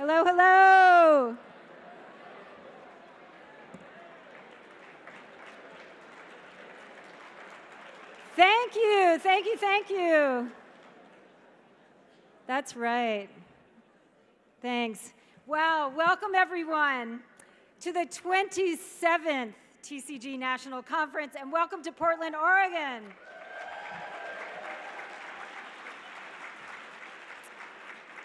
Hello, hello. Thank you, thank you, thank you. That's right. Thanks. Wow, welcome everyone to the 27th TCG National Conference and welcome to Portland, Oregon.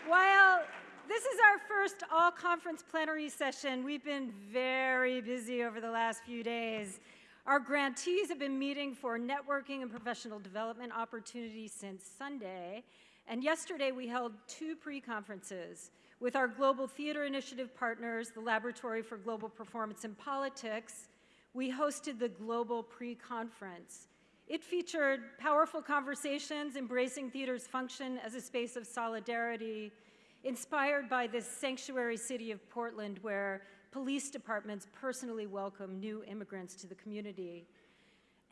While this is our first all-conference plenary session, we've been very busy over the last few days. Our grantees have been meeting for networking and professional development opportunities since Sunday, and yesterday we held two pre-conferences with our Global Theater Initiative partners, the Laboratory for Global Performance and Politics. We hosted the Global Pre-Conference. It featured powerful conversations embracing theater's function as a space of solidarity, inspired by this sanctuary city of Portland where police departments personally welcome new immigrants to the community.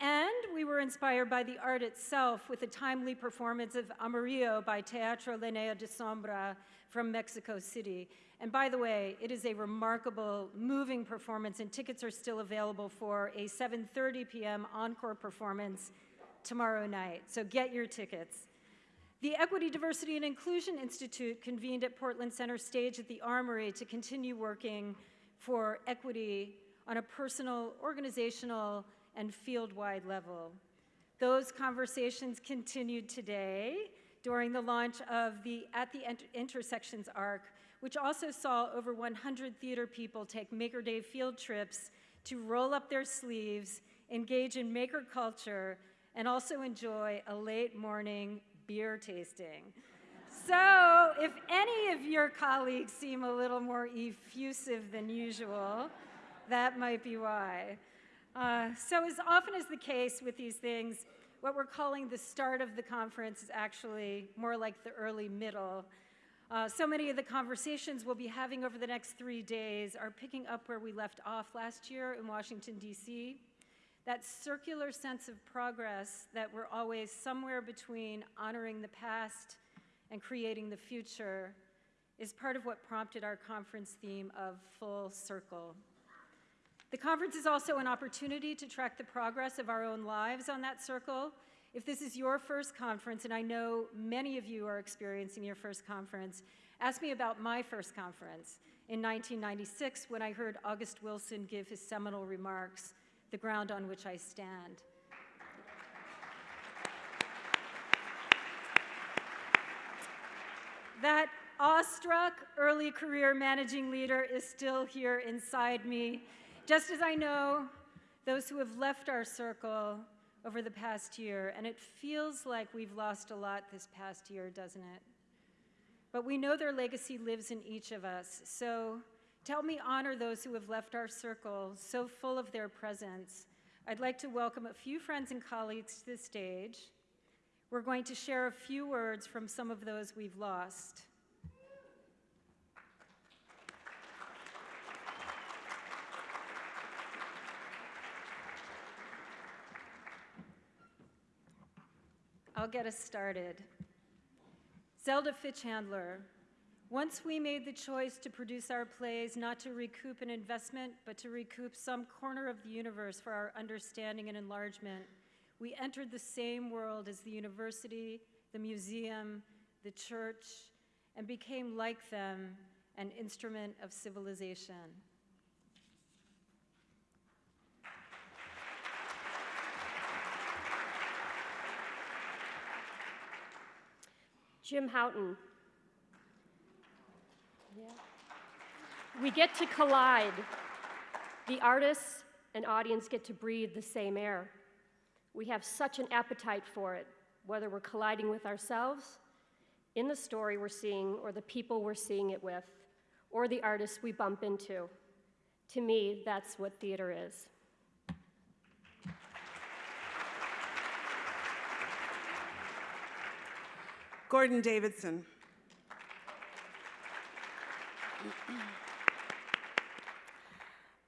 And we were inspired by the art itself with a timely performance of Amarillo by Teatro Linea de Sombra from Mexico City. And by the way, it is a remarkable, moving performance, and tickets are still available for a 7.30 p.m. encore performance tomorrow night. So get your tickets. The Equity, Diversity, and Inclusion Institute convened at Portland Center Stage at the Armory to continue working for equity on a personal, organizational, and field-wide level. Those conversations continued today during the launch of the At the Intersections ARC, which also saw over 100 theater people take Maker Day field trips to roll up their sleeves, engage in maker culture, and also enjoy a late morning beer tasting. So if any of your colleagues seem a little more effusive than usual, that might be why. Uh, so as often is the case with these things, what we're calling the start of the conference is actually more like the early middle. Uh, so many of the conversations we'll be having over the next three days are picking up where we left off last year in Washington, D.C. That circular sense of progress that we're always somewhere between honoring the past and creating the future is part of what prompted our conference theme of full circle. The conference is also an opportunity to track the progress of our own lives on that circle. If this is your first conference, and I know many of you are experiencing your first conference, ask me about my first conference in 1996 when I heard August Wilson give his seminal remarks, The Ground on Which I Stand. That awestruck early career managing leader is still here inside me just as I know those who have left our circle over the past year, and it feels like we've lost a lot this past year, doesn't it? But we know their legacy lives in each of us, so to help me honor those who have left our circle so full of their presence, I'd like to welcome a few friends and colleagues to the stage. We're going to share a few words from some of those we've lost. I'll get us started. Zelda Fichandler. Once we made the choice to produce our plays not to recoup an investment, but to recoup some corner of the universe for our understanding and enlargement, we entered the same world as the university, the museum, the church, and became like them, an instrument of civilization. Jim Houghton. Yeah. We get to collide. The artists and audience get to breathe the same air. We have such an appetite for it, whether we're colliding with ourselves, in the story we're seeing, or the people we're seeing it with, or the artists we bump into. To me, that's what theater is. Gordon Davidson.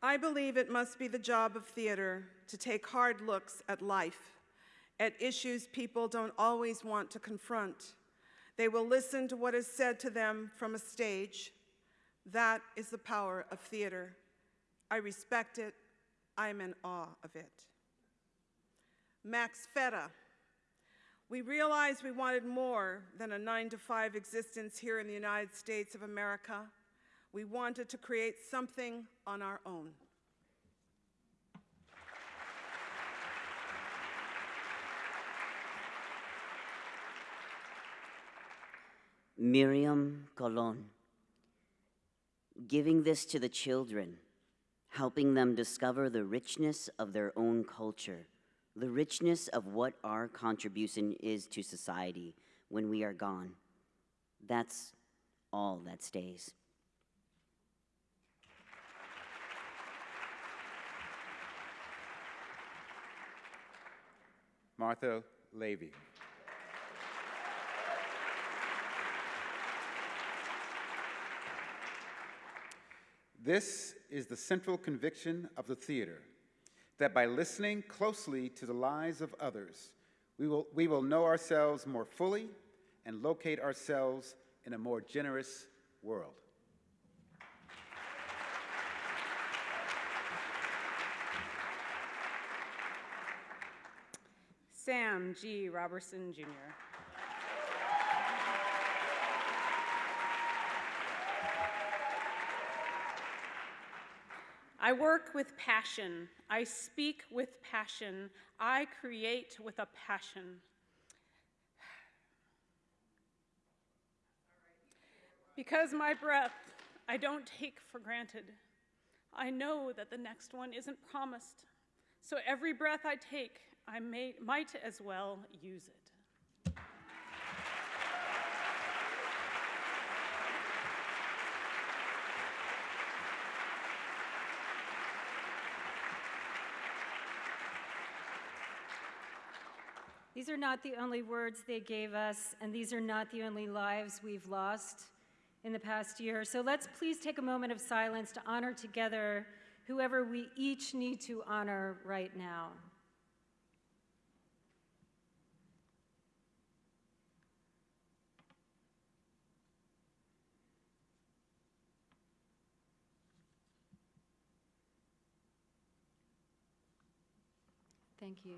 I believe it must be the job of theater to take hard looks at life, at issues people don't always want to confront. They will listen to what is said to them from a stage, That is the power of theater. I respect it. I am in awe of it. Max Ferrá. We realized we wanted more than a nine to five existence here in the United States of America. We wanted to create something on our own. Miriam Colon. Giving this to the children, helping them discover the richness of their own culture, the richness of what our contribution is to society when we are gone. That's all that stays. Martha Lavey. This is the central conviction of the theater that by listening closely to the lives of others, we will, we will know ourselves more fully and locate ourselves in a more generous world. Sam G. Robertson, Jr. I work with passion. I speak with passion. I create with a passion. Because my breath I don't take for granted. I know that the next one isn't promised. So every breath I take, I may, might as well use it. These are not the only words they gave us, and these are not the only lives we've lost in the past year. So let's please take a moment of silence to honor together whoever we each need to honor right now. Thank you.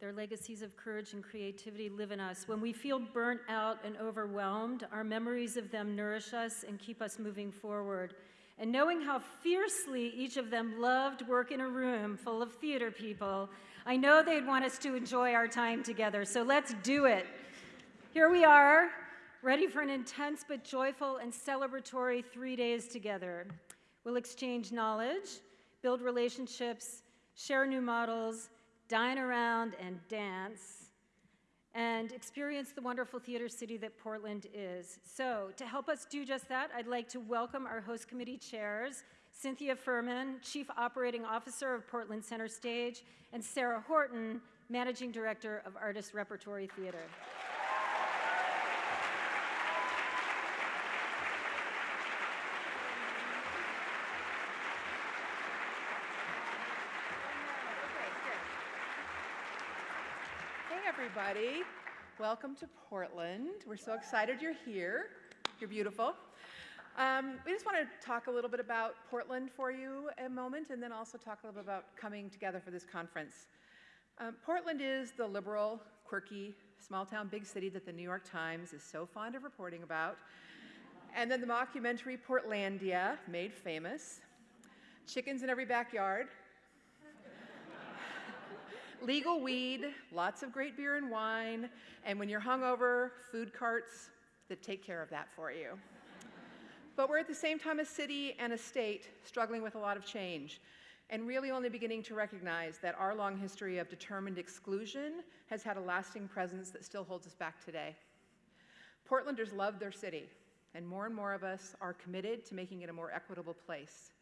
Their legacies of courage and creativity live in us. When we feel burnt out and overwhelmed, our memories of them nourish us and keep us moving forward. And knowing how fiercely each of them loved work in a room full of theater people, I know they'd want us to enjoy our time together. So let's do it. Here we are, ready for an intense but joyful and celebratory three days together. We'll exchange knowledge, build relationships, share new models, dine around and dance, and experience the wonderful theater city that Portland is. So, to help us do just that, I'd like to welcome our host committee chairs, Cynthia Fuhrman, Chief Operating Officer of Portland Center Stage, and Sarah Horton, Managing Director of Artist Repertory Theater. Everybody. Welcome to Portland. We're so excited you're here. You're beautiful. Um, we just want to talk a little bit about Portland for you a moment and then also talk a little bit about coming together for this conference. Um, Portland is the liberal, quirky, small town, big city that the New York Times is so fond of reporting about. And then the mockumentary Portlandia, made famous. Chickens in every backyard, legal weed, lots of great beer and wine, and when you're hungover, food carts that take care of that for you. But we're at the same time a city and a state struggling with a lot of change and really only beginning to recognize that our long history of determined exclusion has had a lasting presence that still holds us back today. Portlanders love their city, and more and more of us are committed to making it a more equitable place.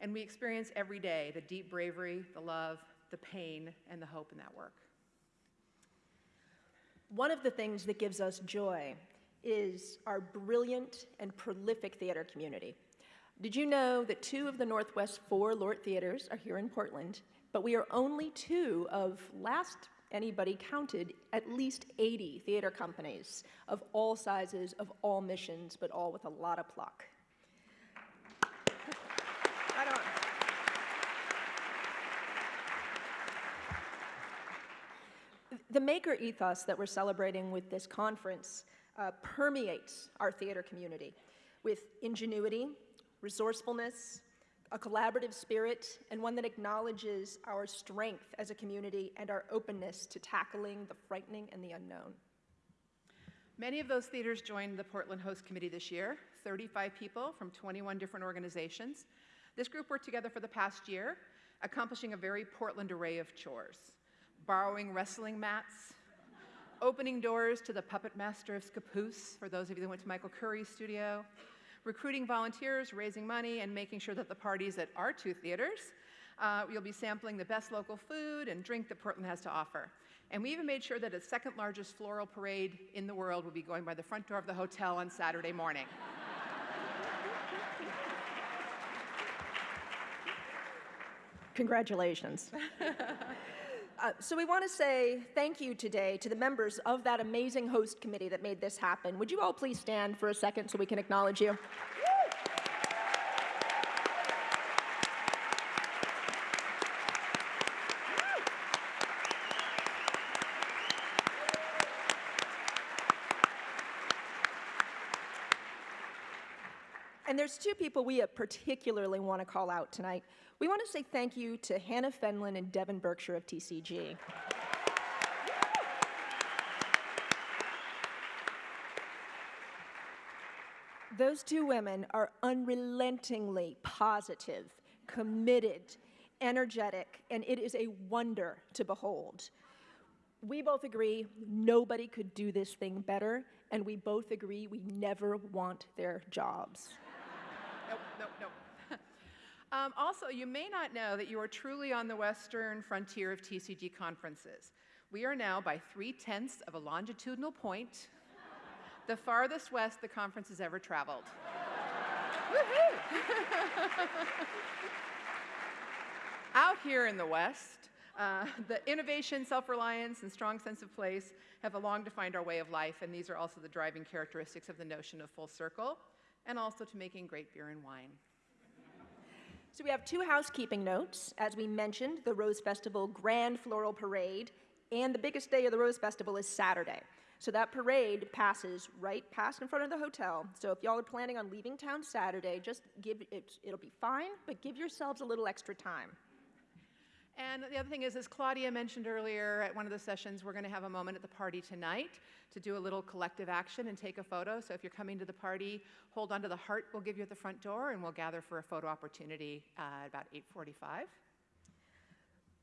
And we experience every day the deep bravery, the love, the pain, and the hope in that work. One of the things that gives us joy is our brilliant and prolific theater community. Did you know that two of the Northwest four Lort theaters are here in Portland, but we are only two of, last anybody counted, at least 80 theater companies of all sizes, of all missions, but all with a lot of pluck. The maker ethos that we're celebrating with this conference uh, permeates our theater community with ingenuity, resourcefulness, a collaborative spirit, and one that acknowledges our strength as a community and our openness to tackling the frightening and the unknown. Many of those theaters joined the Portland Host Committee this year, 35 people from 21 different organizations. This group worked together for the past year, accomplishing a very Portland array of chores borrowing wrestling mats, opening doors to the puppet master of Scappoose, for those of you that went to Michael Curry's studio, recruiting volunteers, raising money, and making sure that the parties at our two theaters, uh, you'll be sampling the best local food and drink that Portland has to offer. And we even made sure that its second largest floral parade in the world will be going by the front door of the hotel on Saturday morning. Congratulations. Uh, so we want to say thank you today to the members of that amazing host committee that made this happen. Would you all please stand for a second so we can acknowledge you? There's two people we particularly want to call out tonight. We want to say thank you to Hannah Fenlon and Devin Berkshire of TCG. Those two women are unrelentingly positive, committed, energetic, and it is a wonder to behold. We both agree nobody could do this thing better, and we both agree we never want their jobs. Nope, nope, nope. um, also, you may not know that you are truly on the western frontier of TCG conferences. We are now by three tenths of a longitudinal point, the farthest west the conference has ever traveled. Out here in the West, uh, the innovation, self-reliance, and strong sense of place have long defined our way of life, and these are also the driving characteristics of the notion of full circle, and also to making great beer and wine. So we have two housekeeping notes. As we mentioned, the Rose Festival Grand Floral Parade, and the biggest day of the Rose Festival is Saturday. So that parade passes right past in front of the hotel. So if y'all are planning on leaving town Saturday, just give it, it'll be fine, but give yourselves a little extra time. And the other thing is, as Claudia mentioned earlier at one of the sessions, we're going to have a moment at the party tonight to do a little collective action and take a photo. So if you're coming to the party, hold on to the heart we'll give you at the front door, and we'll gather for a photo opportunity uh, at about 8:45.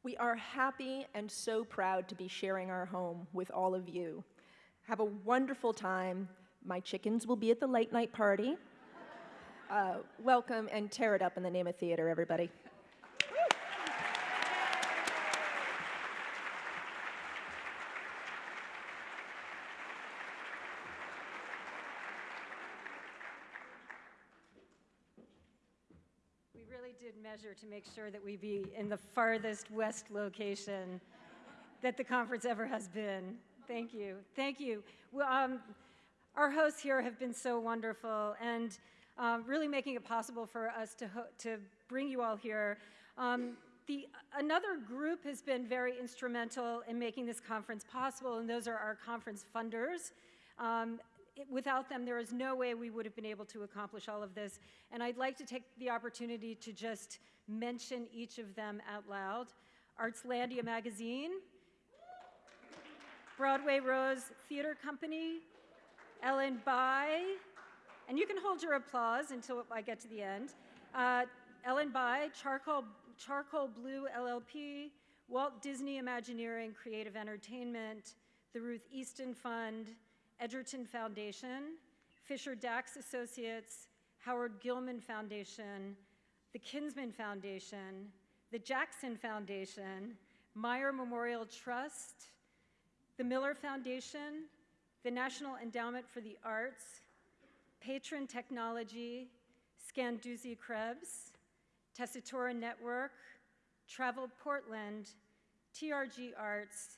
We are happy and so proud to be sharing our home with all of you. Have a wonderful time. My chickens will be at the late night party. Uh, welcome and tear it up in the name of theater, everybody. Did measure to make sure that we be in the farthest west location that the conference ever has been. Thank you. Thank you. Well, um, our hosts here have been so wonderful and um, really making it possible for us to, to bring you all here. Um, the, another group has been very instrumental in making this conference possible, and those are our conference funders. Um, it, without them, there is no way we would have been able to accomplish all of this. And I'd like to take the opportunity to just mention each of them out loud. Artslandia Magazine, Broadway Rose Theater Company, Ellen By, and you can hold your applause until I get to the end. Uh, Ellen By, Charcoal, Charcoal Blue LLP, Walt Disney Imagineering Creative Entertainment, the Ruth Easton Fund, Edgerton Foundation, Fisher Dachs Associates, Howard Gilman Foundation, the Kinsman Foundation, the Jackson Foundation, Meyer Memorial Trust, the Miller Foundation, the National Endowment for the Arts, Patron Technology, Scanduzzi Krebs, Tessitura Network, Travel Portland, TRG Arts,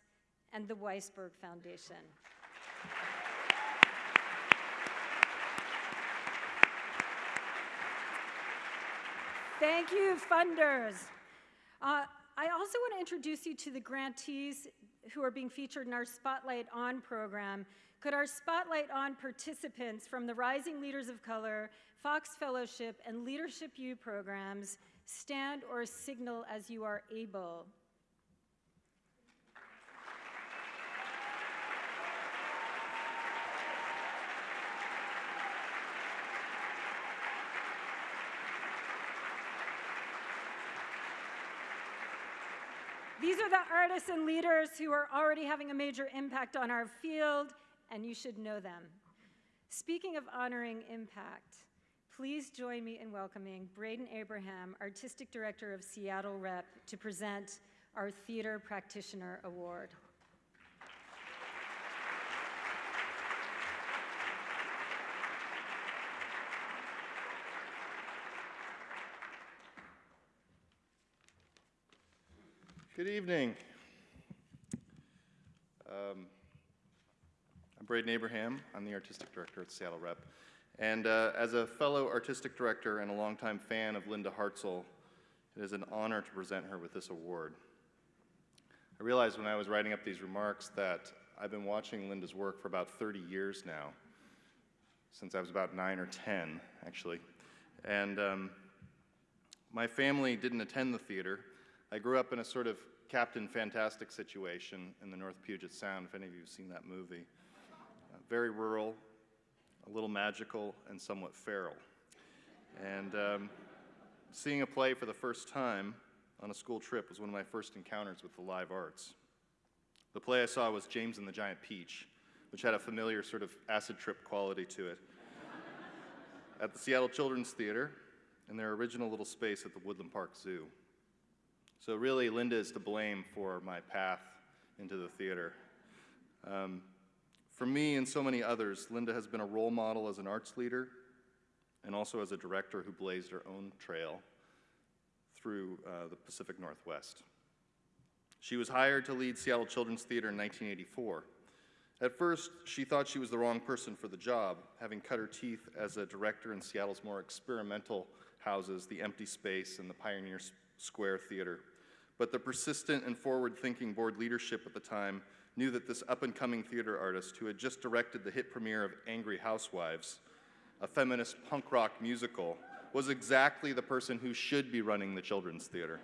and the Weisberg Foundation. Thank you, funders. Uh, I also want to introduce you to the grantees who are being featured in our Spotlight On program, could our Spotlight On participants from the Rising Leaders of Color, Fox Fellowship, and Leadership U programs stand or signal as you are able? These are the artists and leaders who are already having a major impact on our field, and you should know them. Speaking of honoring impact, please join me in welcoming Braden Abraham, Artistic Director of Seattle Rep, to present our Theater Practitioner Award. Good evening. Um, I'm Braden Abraham. I'm the artistic director at Seattle Rep. And uh, as a fellow artistic director and a longtime fan of Linda Hartzell, it is an honor to present her with this award. I realized when I was writing up these remarks that I've been watching Linda's work for about 30 years now, since I was about nine or 10, actually. And um, my family didn't attend the theater. I grew up in a sort of Captain Fantastic situation in the North Puget Sound, if any of you have seen that movie. Uh, very rural, a little magical, and somewhat feral. And um, seeing a play for the first time on a school trip was one of my first encounters with the live arts. The play I saw was James and the Giant Peach, which had a familiar sort of acid trip quality to it. at the Seattle Children's Theater, in their original little space at the Woodland Park Zoo. So really, Linda is to blame for my path into the theater. Um, for me and so many others, Linda has been a role model as an arts leader and also as a director who blazed her own trail through uh, the Pacific Northwest. She was hired to lead Seattle Children's Theater in 1984. At first, she thought she was the wrong person for the job, having cut her teeth as a director in Seattle's more experimental houses, the Empty Space and the Pioneer Square Theater. But the persistent and forward thinking board leadership at the time knew that this up and coming theater artist, who had just directed the hit premiere of Angry Housewives, a feminist punk rock musical, was exactly the person who should be running the children's theater.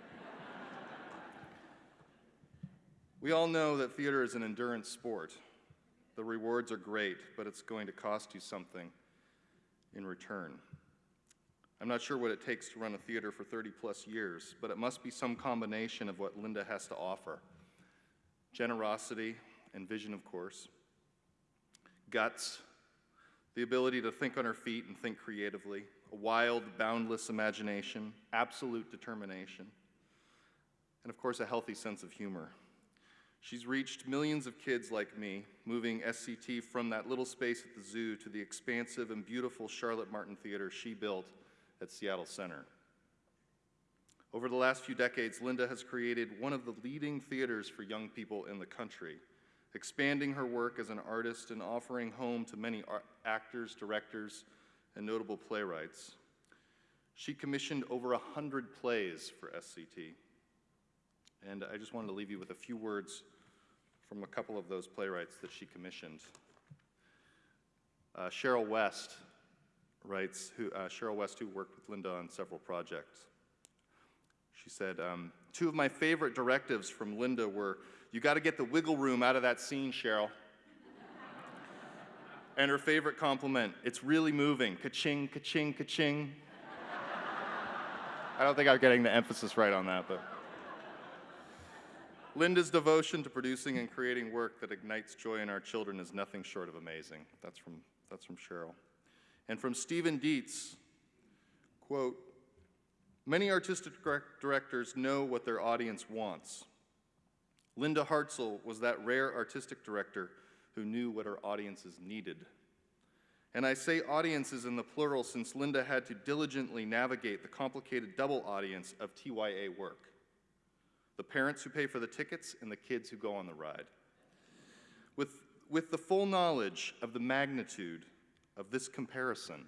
we all know that theater is an endurance sport. The rewards are great, but it's going to cost you something in return. I'm not sure what it takes to run a theater for 30 plus years, but it must be some combination of what Linda has to offer. Generosity and vision, of course, guts, the ability to think on her feet and think creatively, a wild, boundless imagination, absolute determination, and of course, a healthy sense of humor. She's reached millions of kids like me, moving SCT from that little space at the zoo to the expansive and beautiful Charlotte Martin Theater she built at Seattle Center. Over the last few decades, Linda has created one of the leading theaters for young people in the country, expanding her work as an artist and offering home to many actors, directors, and notable playwrights. She commissioned over 100 plays for SCT. And I just wanted to leave you with a few words from a couple of those playwrights that she commissioned. Uh, Cheryl West writes, who, uh, Cheryl West, who worked with Linda on several projects. She said, um, Two of my favorite directives from Linda were, You got to get the wiggle room out of that scene, Cheryl. and her favorite compliment, It's really moving. Ka-ching, ka-ching, ka-ching. I don't think I'm getting the emphasis right on that, but. Linda's devotion to producing and creating work that ignites joy in our children is nothing short of amazing. That's from, that's from Cheryl. And from Steven Dietz, quote, many artistic directors know what their audience wants. Linda Hartzell was that rare artistic director who knew what her audiences needed. And I say audiences in the plural since Linda had to diligently navigate the complicated double audience of TYA work the parents who pay for the tickets and the kids who go on the ride. With, with the full knowledge of the magnitude of this comparison,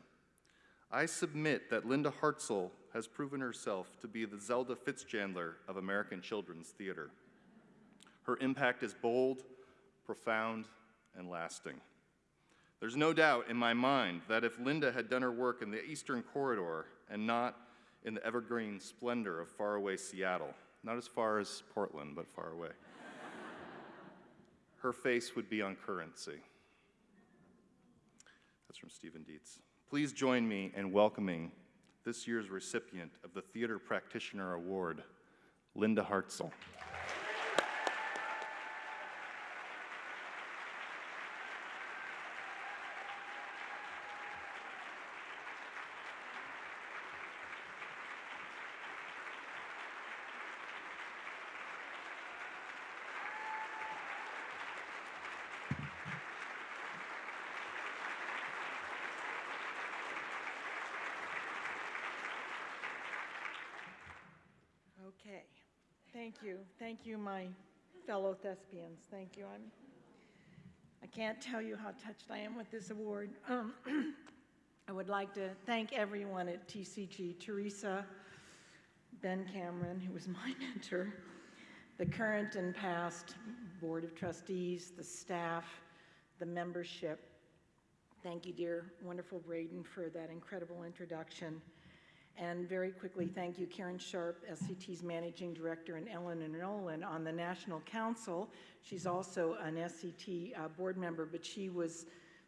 I submit that Linda Hartzell has proven herself to be the Zelda Fichandler of American children's theater. Her impact is bold, profound, and lasting. There's no doubt in my mind that if Linda had done her work in the Eastern Corridor and not in the evergreen splendor of faraway Seattle, not as far as Portland, but far away, her face would be on currency. That's from Steven Dietz. Please join me in welcoming this year's recipient of the Theater Practitioner Award, Linda Hartzell. Okay. Thank you. Thank you, my fellow thespians. Thank you. I'm, I can't tell you how touched I am with this award. Um, I would like to thank everyone at TCG, Teresa, Ben Cameron, who was my mentor, the current and past Board of Trustees, the staff, the membership. Thank you, dear, wonderful Braden, for that incredible introduction. And very quickly, thank you, Karen Sharp, SCT's Managing Director, and Ellen Nolan on the National Council. She's also an SCT uh, board member, but she was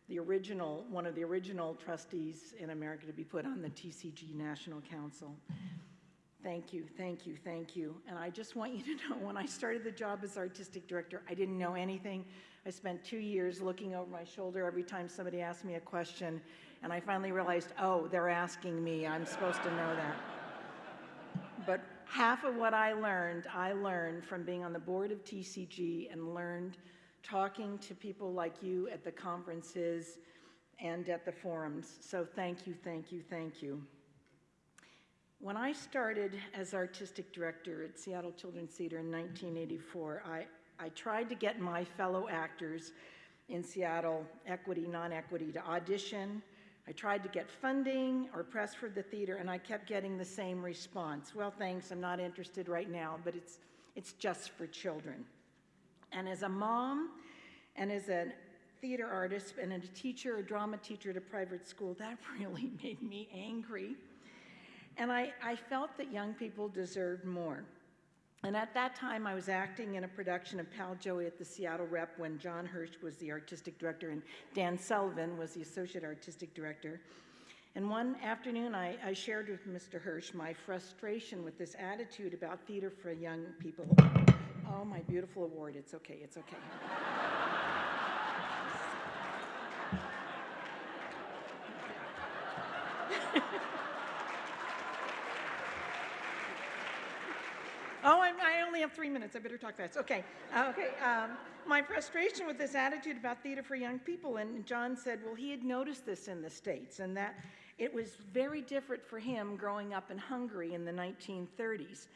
the original, one of the original trustees in America to be put on the TCG National Council. Thank you, thank you, thank you. And I just want you to know, when I started the job as artistic director, I didn't know anything. I spent two years looking over my shoulder every time somebody asked me a question, and I finally realized, oh, they're asking me. I'm supposed to know that. But half of what I learned, I learned from being on the board of TCG and learned talking to people like you at the conferences and at the forums. So thank you, thank you, thank you. When I started as artistic director at Seattle Children's Theater in 1984, I, I tried to get my fellow actors in Seattle, equity, non-equity, to audition. I tried to get funding or press for the theater, and I kept getting the same response. Well, thanks, I'm not interested right now, but it's, it's just for children. And as a mom and as a theater artist and a teacher, a drama teacher at a private school, that really made me angry. And I, I felt that young people deserved more. And at that time, I was acting in a production of Pal Joey at the Seattle Rep when John Hirsch was the artistic director and Dan Sullivan was the associate artistic director. And one afternoon, I, I shared with Mr. Hirsch my frustration with this attitude about theater for young people. Oh, my beautiful award. It's okay, it's okay. Oh, I'm, i only have three minutes. I better talk fast. Okay. Uh, okay. Um, my frustration with this attitude about theater for young people, and John said, well, he had noticed this in the States, and that it was very different for him growing up in Hungary in the 1930s.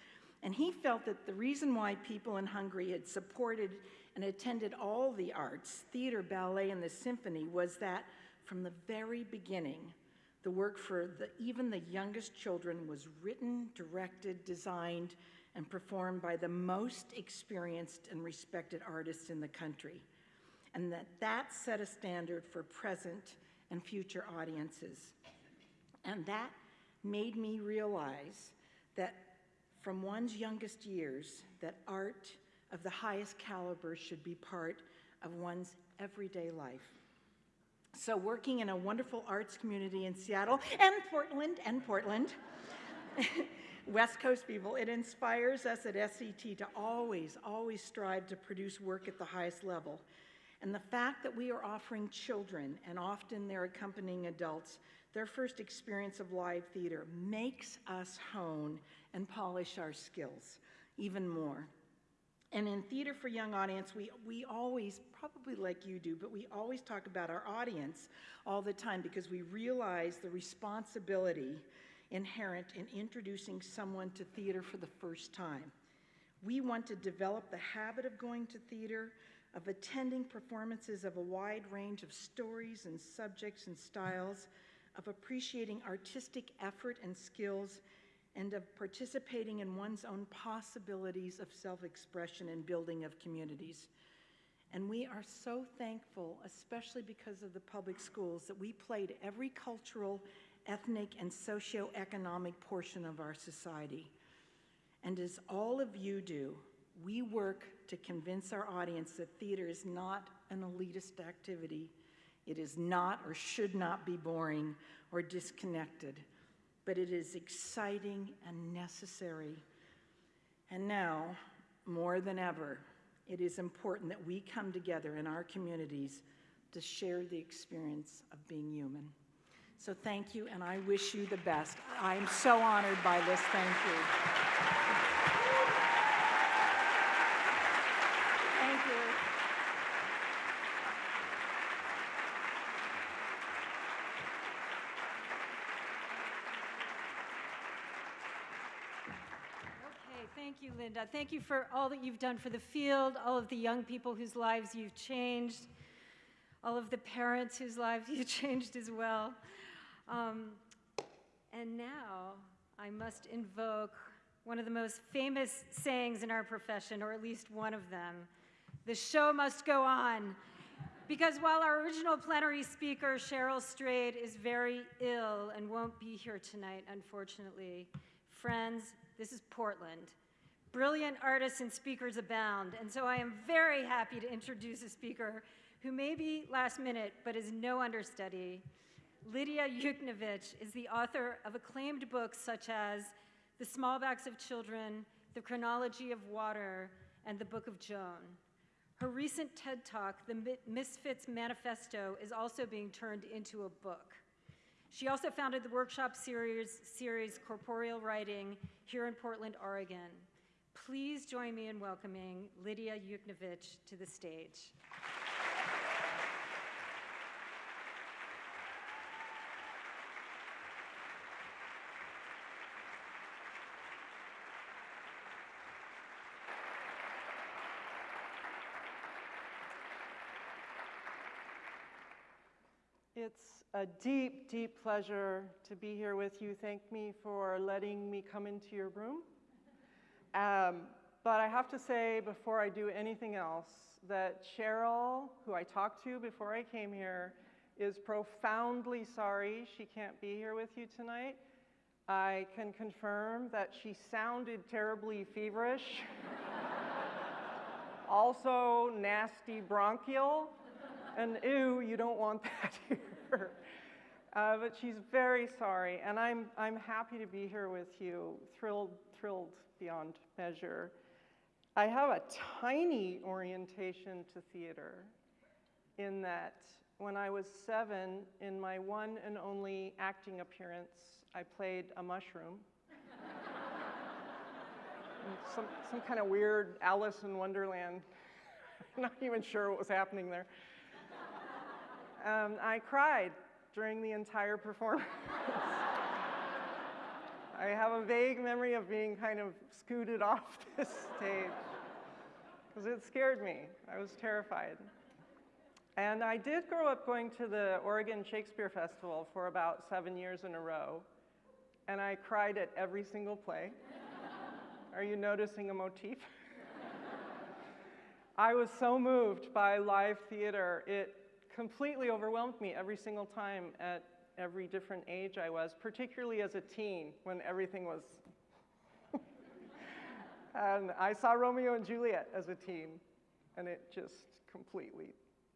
And he felt that the reason why people in Hungary had supported and attended all the arts, theater, ballet, and the symphony, was that from the very beginning, the work for the, even the youngest children was written, directed, designed, and performed by the most experienced and respected artists in the country. And that that set a standard for present and future audiences. And that made me realize that from one's youngest years, that art of the highest caliber should be part of one's everyday life. So working in a wonderful arts community in Seattle and Portland and Portland, West Coast people, it inspires us at SCT to always, always strive to produce work at the highest level. And the fact that we are offering children, and often their accompanying adults, their first experience of live theater makes us hone and polish our skills even more. And in Theater for Young Audience, we, we always, probably like you do, but we always talk about our audience all the time because we realize the responsibility inherent in introducing someone to theater for the first time. We want to develop the habit of going to theater, of attending performances of a wide range of stories and subjects and styles, of appreciating artistic effort and skills, and of participating in one's own possibilities of self-expression and building of communities. And we are so thankful, especially because of the public schools, that we played every cultural, ethnic, and socioeconomic portion of our society. And as all of you do, we work to convince our audience that theater is not an elitist activity. It is not or should not be boring or disconnected, but it is exciting and necessary. And now, more than ever, it is important that we come together in our communities to share the experience of being human. So thank you, and I wish you the best. I am so honored by this. Thank you. Thank you. Okay, thank you, Linda. Thank you for all that you've done for the field, all of the young people whose lives you've changed, all of the parents whose lives you've changed as well. Um, and now I must invoke one of the most famous sayings in our profession, or at least one of them the show must go on. Because while our original plenary speaker, Cheryl Strayed, is very ill and won't be here tonight, unfortunately, friends, this is Portland. Brilliant artists and speakers abound, and so I am very happy to introduce a speaker who may be last minute, but is no understudy. Lydia Yuknavitch is the author of acclaimed books such as The Small Backs of Children, The Chronology of Water, and The Book of Joan. Her recent TED Talk, The Misfits Manifesto, is also being turned into a book. She also founded the workshop series, series Corporeal Writing here in Portland, Oregon. Please join me in welcoming Lydia Yuknavitch to the stage. It's a deep, deep pleasure to be here with you. Thank me for letting me come into your room. Um, but I have to say, before I do anything else, that Cheryl, who I talked to before I came here, is profoundly sorry she can't be here with you tonight. I can confirm that she sounded terribly feverish, also nasty bronchial, and ew, you don't want that here. Uh, but she's very sorry, and I'm, I'm happy to be here with you, thrilled, thrilled beyond measure. I have a tiny orientation to theater in that when I was seven, in my one and only acting appearance, I played a mushroom. some, some kind of weird Alice in Wonderland. I'm not even sure what was happening there. Um, I cried during the entire performance. I have a vague memory of being kind of scooted off this stage because it scared me. I was terrified. And I did grow up going to the Oregon Shakespeare Festival for about seven years in a row, and I cried at every single play. Are you noticing a motif? I was so moved by live theater, it completely overwhelmed me every single time at every different age I was, particularly as a teen when everything was. and I saw Romeo and Juliet as a teen, and it just completely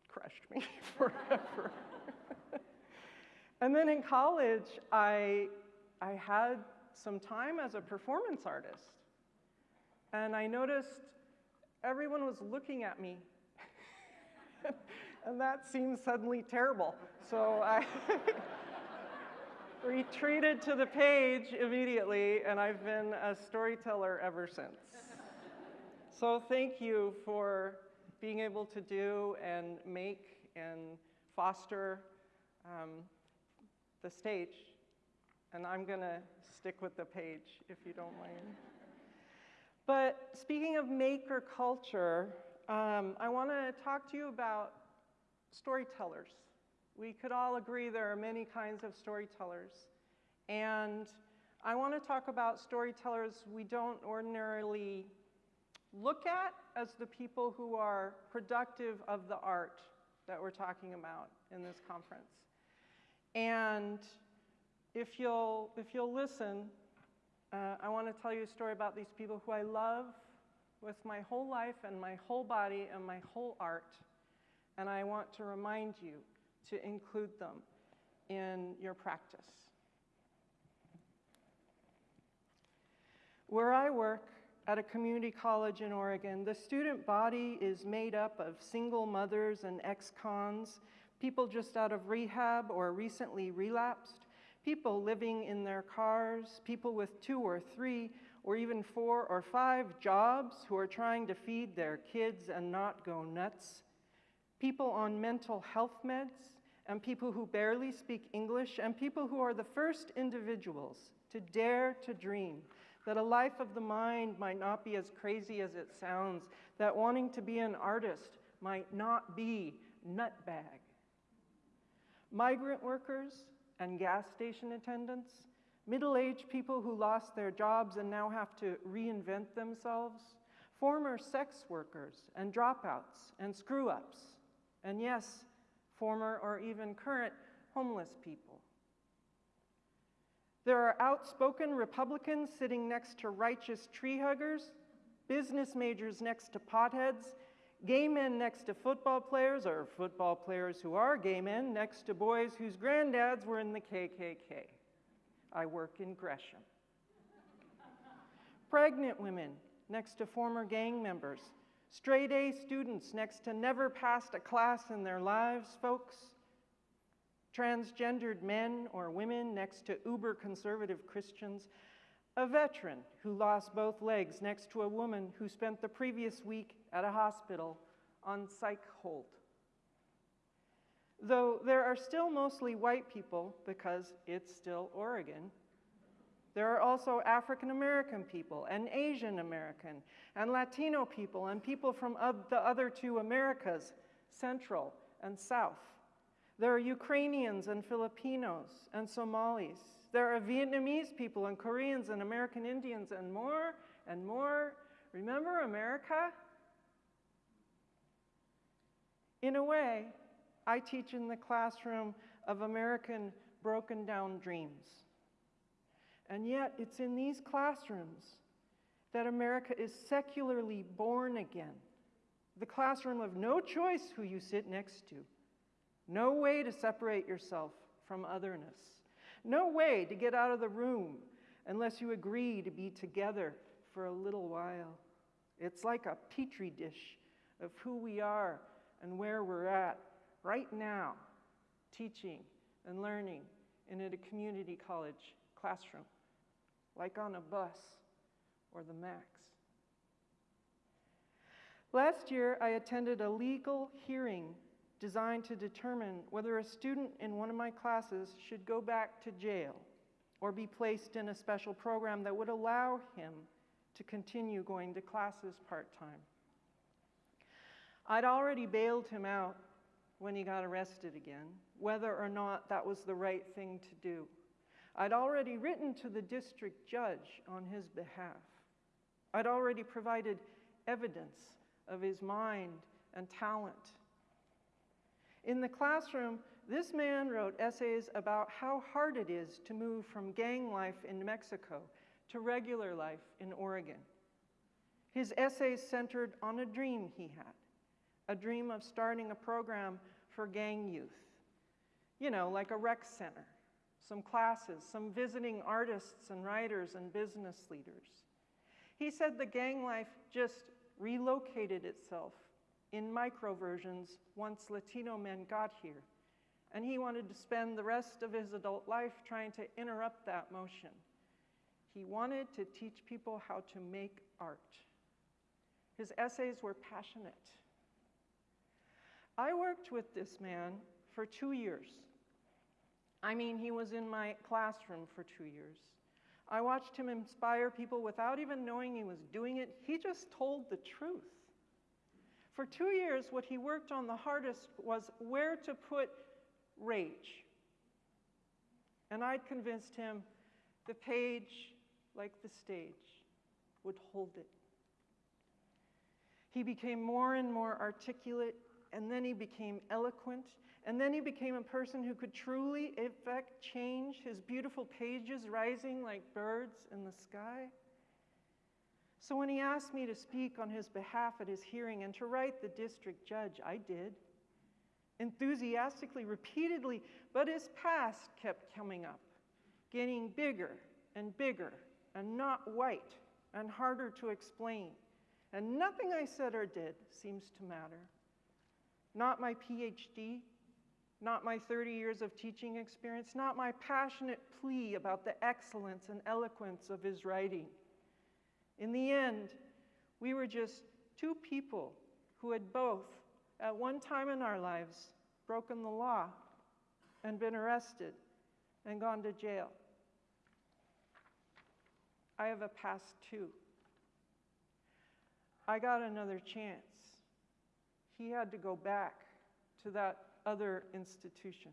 crushed me forever. and then in college, I, I had some time as a performance artist, and I noticed everyone was looking at me. and that seemed suddenly terrible. So I retreated to the page immediately, and I've been a storyteller ever since. So thank you for being able to do and make and foster um, the stage. And I'm going to stick with the page, if you don't mind. But speaking of maker culture, um, I want to talk to you about storytellers. We could all agree there are many kinds of storytellers. And I want to talk about storytellers we don't ordinarily look at as the people who are productive of the art that we're talking about in this conference. And if you'll, if you'll listen, uh, I want to tell you a story about these people who I love with my whole life and my whole body and my whole art. And I want to remind you to include them in your practice. Where I work at a community college in Oregon, the student body is made up of single mothers and ex cons, people just out of rehab or recently relapsed, people living in their cars, people with two or three or even four or five jobs who are trying to feed their kids and not go nuts, people on mental health meds, and people who barely speak English, and people who are the first individuals to dare to dream that a life of the mind might not be as crazy as it sounds, that wanting to be an artist might not be nutbag. Migrant workers and gas station attendants, middle aged people who lost their jobs and now have to reinvent themselves, former sex workers and dropouts and screw ups, and yes, former or even current homeless people. There are outspoken Republicans sitting next to righteous tree huggers, business majors next to potheads, gay men next to football players, or football players who are gay men next to boys whose granddads were in the KKK. I work in Gresham. Pregnant women next to former gang members, straight A students next to never passed a class in their lives, folks, transgendered men or women next to uber conservative Christians, a veteran who lost both legs next to a woman who spent the previous week at a hospital on psych hold. Though there are still mostly white people because it's still Oregon, there are also African American people and Asian American and Latino people and people from the other two Americas, Central and South. There are Ukrainians and Filipinos and Somalis. There are Vietnamese people and Koreans and American Indians and more and more. Remember America? In a way, I teach in the classroom of American broken down dreams. And yet, it's in these classrooms that America is secularly born again. The classroom of no choice who you sit next to no way to separate yourself from otherness. No way to get out of the room unless you agree to be together for a little while. It's like a petri dish of who we are and where we're at right now, teaching and learning in a community college classroom, like on a bus or the MAX. Last year, I attended a legal hearing designed to determine whether a student in one of my classes should go back to jail or be placed in a special program that would allow him to continue going to classes part time. I'd already bailed him out when he got arrested again, whether or not that was the right thing to do. I'd already written to the district judge on his behalf. I'd already provided evidence of his mind and talent in the classroom, this man wrote essays about how hard it is to move from gang life in Mexico to regular life in Oregon. His essays centered on a dream he had a dream of starting a program for gang youth. You know, like a rec center, some classes, some visiting artists and writers and business leaders. He said the gang life just relocated itself in microversions once Latino men got here. And he wanted to spend the rest of his adult life trying to interrupt that motion. He wanted to teach people how to make art. His essays were passionate. I worked with this man for two years. I mean, he was in my classroom for two years. I watched him inspire people without even knowing he was doing it. He just told the truth. For two years, what he worked on the hardest was where to put rage. And I'd convinced him The page, like the stage, would hold it. He became more and more articulate, and then he became eloquent, and then he became a person who could truly effect change, his beautiful pages rising like birds in the sky. So when he asked me to speak on his behalf at his hearing and to write the district judge, I did. Enthusiastically, repeatedly, but his past kept coming up, getting bigger and bigger and not white and harder to explain. And nothing I said or did seems to matter. Not my PhD, not my 30 years of teaching experience, not my passionate plea about the excellence and eloquence of his writing. In the end, we were just two people who had both, at one time in our lives, broken the law and been arrested and gone to jail. I have a past too. I got another chance. He had to go back to that other institution.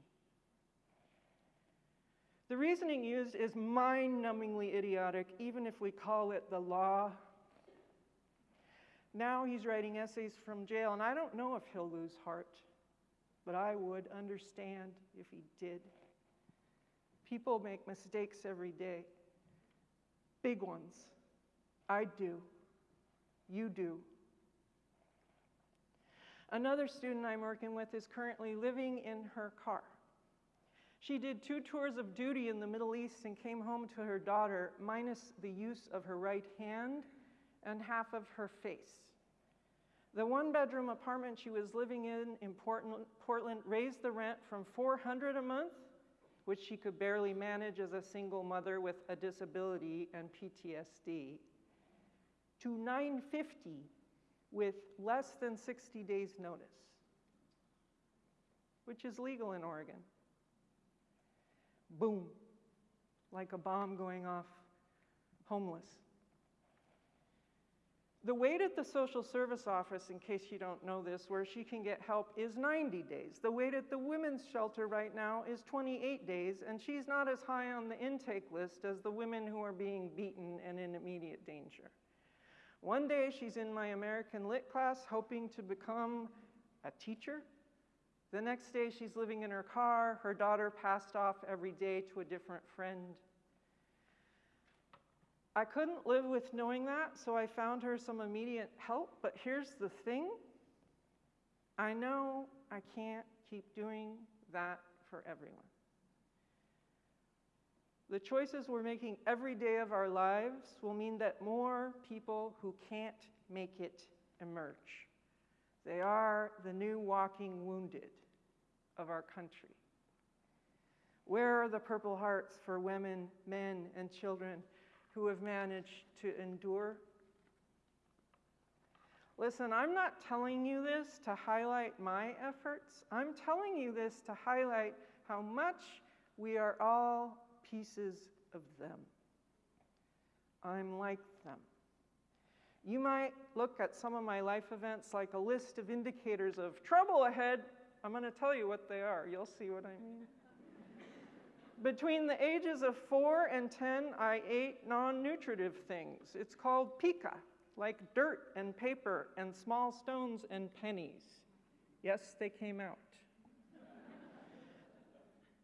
The reasoning used is mind numbingly idiotic, even if we call it the law. Now he's writing essays from jail, and I don't know if he'll lose heart, but I would understand if he did. People make mistakes every day, big ones. I do. You do. Another student I'm working with is currently living in her car. She did two tours of duty in the Middle East and came home to her daughter, minus the use of her right hand and half of her face. The one bedroom apartment she was living in in Portland raised the rent from 400 a month, which she could barely manage as a single mother with a disability and PTSD, to 950 with less than 60 days notice, which is legal in Oregon boom, like a bomb going off, homeless. The wait at the social service office, in case you don't know this, where she can get help is 90 days. The wait at the women's shelter right now is 28 days, and she's not as high on the intake list as the women who are being beaten and in immediate danger. One day she's in my American Lit class hoping to become a teacher the next day, she's living in her car. Her daughter passed off every day to a different friend. I couldn't live with knowing that, so I found her some immediate help. But here's the thing I know I can't keep doing that for everyone. The choices we're making every day of our lives will mean that more people who can't make it emerge. They are the new walking wounded of our country? Where are the Purple Hearts for women, men, and children who have managed to endure? Listen, I'm not telling you this to highlight my efforts. I'm telling you this to highlight how much we are all pieces of them. I'm like them. You might look at some of my life events like a list of indicators of trouble ahead I'm going to tell you what they are. You'll see what I mean. Between the ages of 4 and 10, I ate non nutritive things. It's called pica, like dirt and paper and small stones and pennies. Yes, they came out.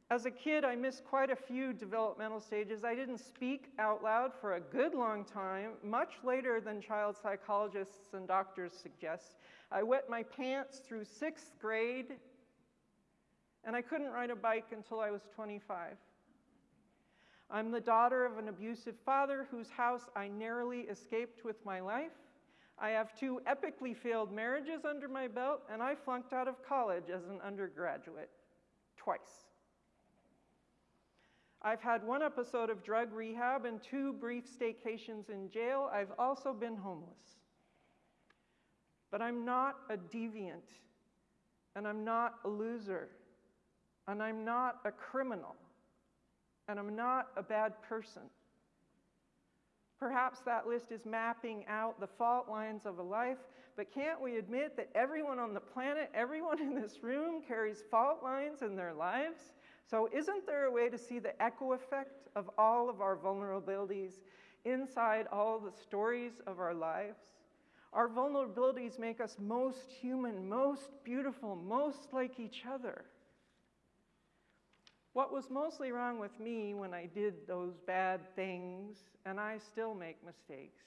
As a kid, I missed quite a few developmental stages. I didn't speak out loud for a good long time, much later than child psychologists and doctors suggest. I wet my pants through sixth grade, and I couldn't ride a bike until I was 25. I'm the daughter of an abusive father whose house I narrowly escaped with my life. I have two epically failed marriages under my belt, and I flunked out of college as an undergraduate twice. I've had one episode of drug rehab and two brief staycations in jail. I've also been homeless. But I'm not a deviant, and I'm not a loser, and I'm not a criminal, and I'm not a bad person. Perhaps that list is mapping out the fault lines of a life, but can't we admit that everyone on the planet, everyone in this room carries fault lines in their lives? So, isn't there a way to see the echo effect of all of our vulnerabilities inside all the stories of our lives? Our vulnerabilities make us most human, most beautiful, most like each other. What was mostly wrong with me when I did those bad things, and I still make mistakes,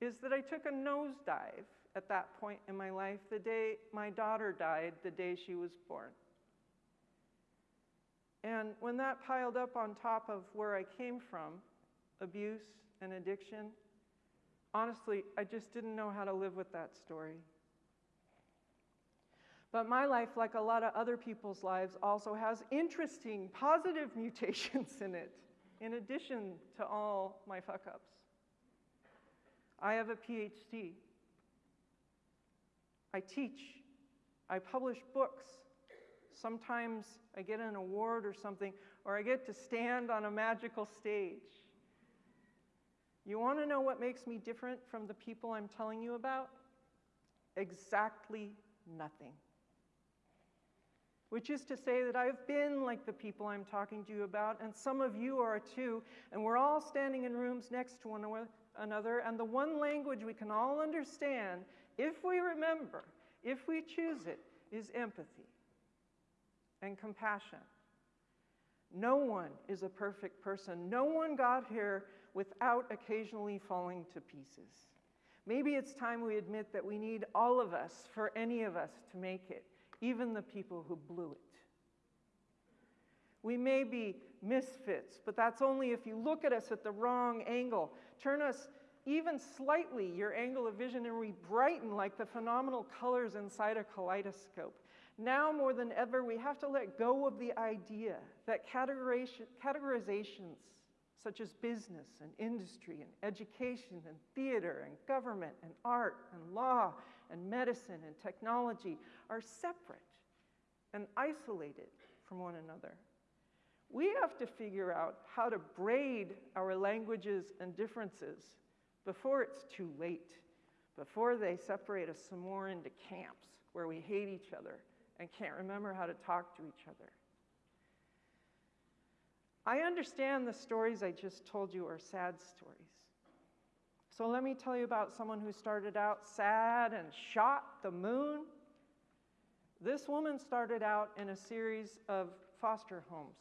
is that I took a nosedive at that point in my life the day my daughter died, the day she was born. And when that piled up on top of where I came from, abuse and addiction, honestly, I just didn't know how to live with that story. But my life, like a lot of other people's lives, also has interesting, positive mutations in it, in addition to all my fuck ups. I have a PhD. I teach. I publish books. Sometimes I get an award or something, or I get to stand on a magical stage. You want to know what makes me different from the people I'm telling you about? Exactly nothing. Which is to say that I've been like the people I'm talking to you about, and some of you are too, and we're all standing in rooms next to one another, and the one language we can all understand, if we remember, if we choose it, is empathy and compassion. No one is a perfect person. No one got here without occasionally falling to pieces. Maybe it's time we admit that we need all of us for any of us to make it, even the people who blew it. We may be misfits, but that's only if you look at us at the wrong angle. Turn us even slightly, your angle of vision, and we brighten like the phenomenal colors inside a kaleidoscope. Now more than ever, we have to let go of the idea that categorizations such as business and industry and education and theater and government and art and law and medicine and technology are separate and isolated from one another. We have to figure out how to braid our languages and differences before it's too late, before they separate us some more into camps where we hate each other and can't remember how to talk to each other. I understand the stories I just told you are sad stories. So let me tell you about someone who started out sad and shot the moon. This woman started out in a series of foster homes.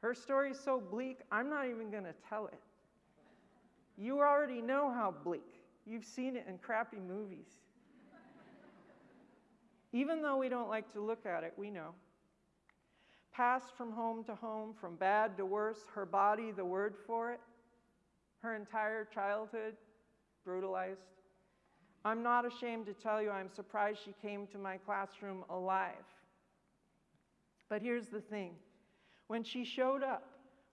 Her story is so bleak, I'm not even going to tell it. You already know how bleak. You've seen it in crappy movies. Even though we don't like to look at it, we know. Passed from home to home, from bad to worse, her body, the word for it, her entire childhood brutalized. I'm not ashamed to tell you I'm surprised she came to my classroom alive. But here's the thing when she showed up,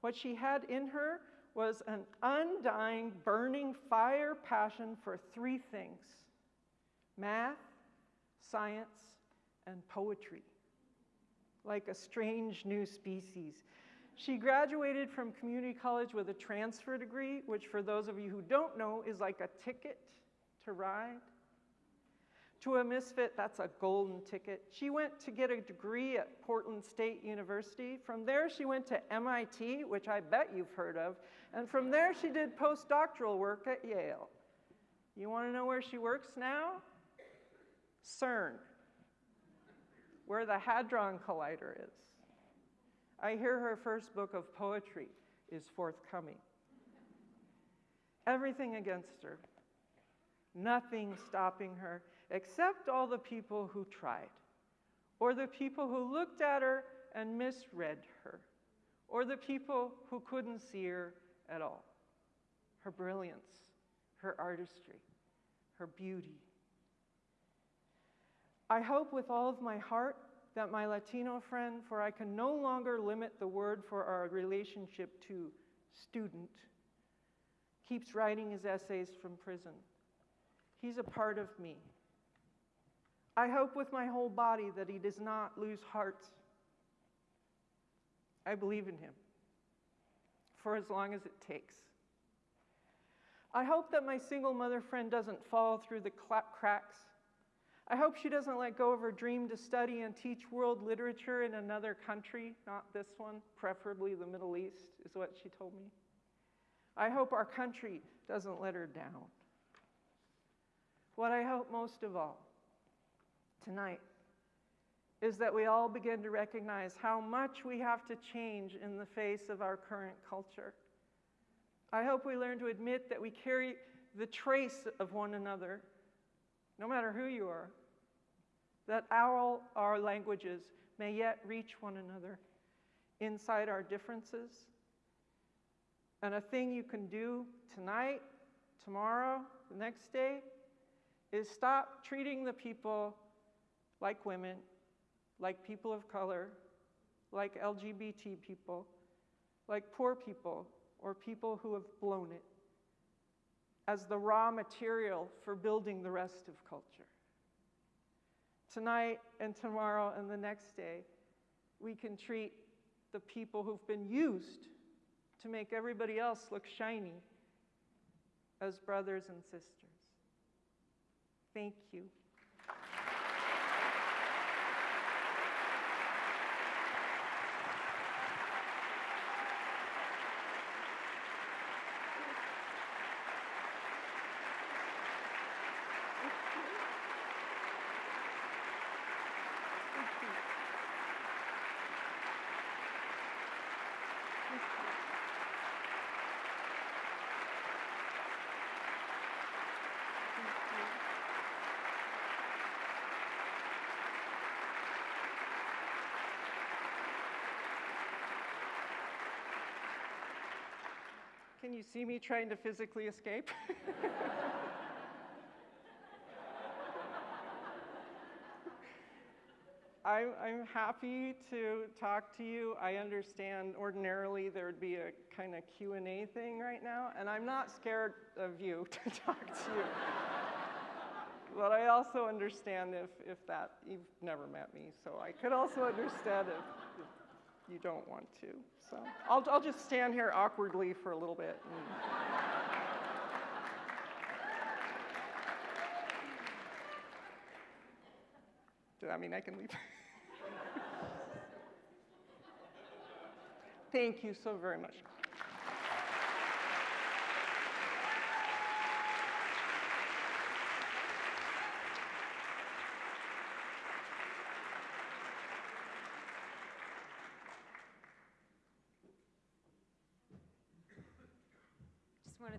what she had in her was an undying, burning fire passion for three things math, science, and poetry, like a strange new species. She graduated from community college with a transfer degree, which, for those of you who don't know, is like a ticket to ride. To a misfit, that's a golden ticket. She went to get a degree at Portland State University. From there, she went to MIT, which I bet you've heard of. And from there, she did postdoctoral work at Yale. You want to know where she works now? CERN, where the Hadron Collider is. I hear her first book of poetry is forthcoming. Everything against her, nothing stopping her, except all the people who tried, or the people who looked at her and misread her, or the people who couldn't see her at all. Her brilliance, her artistry, her beauty. I hope with all of my heart that my Latino friend, for I can no longer limit the word for our relationship to student, keeps writing his essays from prison. He's a part of me. I hope with my whole body that he does not lose heart. I believe in him for as long as it takes. I hope that my single mother friend doesn't fall through the clap cracks I hope she doesn't let go of her dream to study and teach world literature in another country, not this one, preferably the Middle East, is what she told me. I hope our country doesn't let her down. What I hope most of all tonight is that we all begin to recognize how much we have to change in the face of our current culture. I hope we learn to admit that we carry the trace of one another, no matter who you are, that all our languages may yet reach one another inside our differences. And a thing you can do tonight, tomorrow, the next day, is stop treating the people like women, like people of color, like LGBT people, like poor people, or people who have blown it as the raw material for building the rest of culture. Tonight and tomorrow and the next day, we can treat the people who've been used to make everybody else look shiny as brothers and sisters. Thank you. Can you see me trying to physically escape? I'm, I'm happy to talk to you. I understand ordinarily there would be a kind of Q&A thing right now, and I'm not scared of you to talk to you. but I also understand if, if that, you've never met me, so I could also understand if, if you don't want to. So I'll, I'll just stand here awkwardly for a little bit. and- I mean, I can leave. Thank you so very much.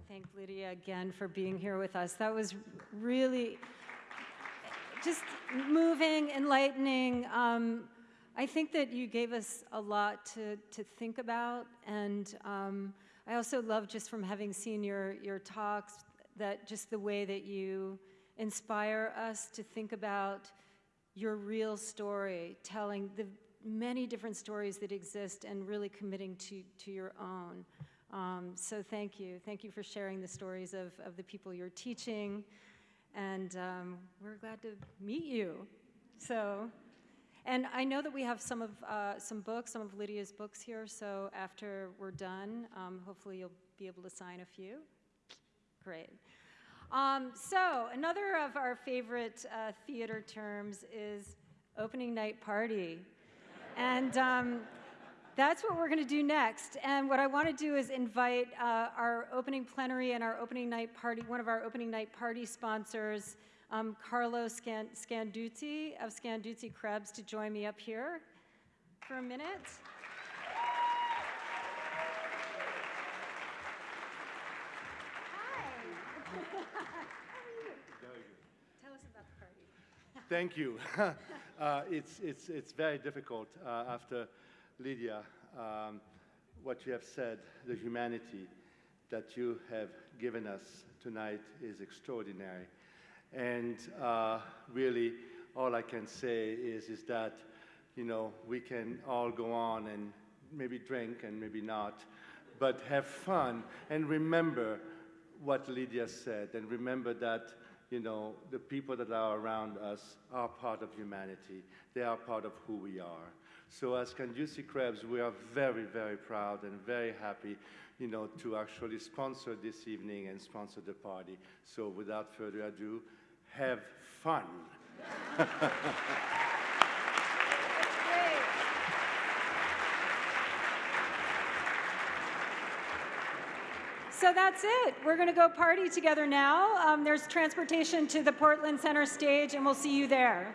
Thank Lidia again for being here with us. That was really just moving, enlightening. Um, I think that you gave us a lot to, to think about, and um, I also love just from having seen your, your talks that just the way that you inspire us to think about your real story, telling the many different stories that exist and really committing to, to your own. Um, so thank you. Thank you for sharing the stories of, of the people you're teaching. And um, we're glad to meet you. So, and I know that we have some of uh, some books, some of Lidia's books here. So after we're done, um, hopefully you'll be able to sign a few. Great. Um, so another of our favorite uh, theater terms is opening night party. And um, that's what we're going to do next. And what I want to do is invite uh, our opening plenary and our opening night party, one of our opening night party sponsors, um, Carlo Scan- Scanduzzi of Scanduzzi Krebs, to join me up here for a minute. Tell us about the party. Thank you. uh, it's, it's, it's very difficult uh, after Lidia, um, what you have said, the humanity that you have given us tonight is extraordinary. And uh, really, all I can say is, is that, you know, we can all go on and maybe drink and maybe not, but have fun and remember what Lidia said and remember that you know, the people that are around us are part of humanity. They are part of who we are. So as Scanduzzi Krebs, we are very, very proud and very happy, you know, to actually sponsor this evening and sponsor the party. So without further ado, have fun. so that's it. We're going to go party together now. Um, there's transportation to the Portland Center stage, and we'll see you there.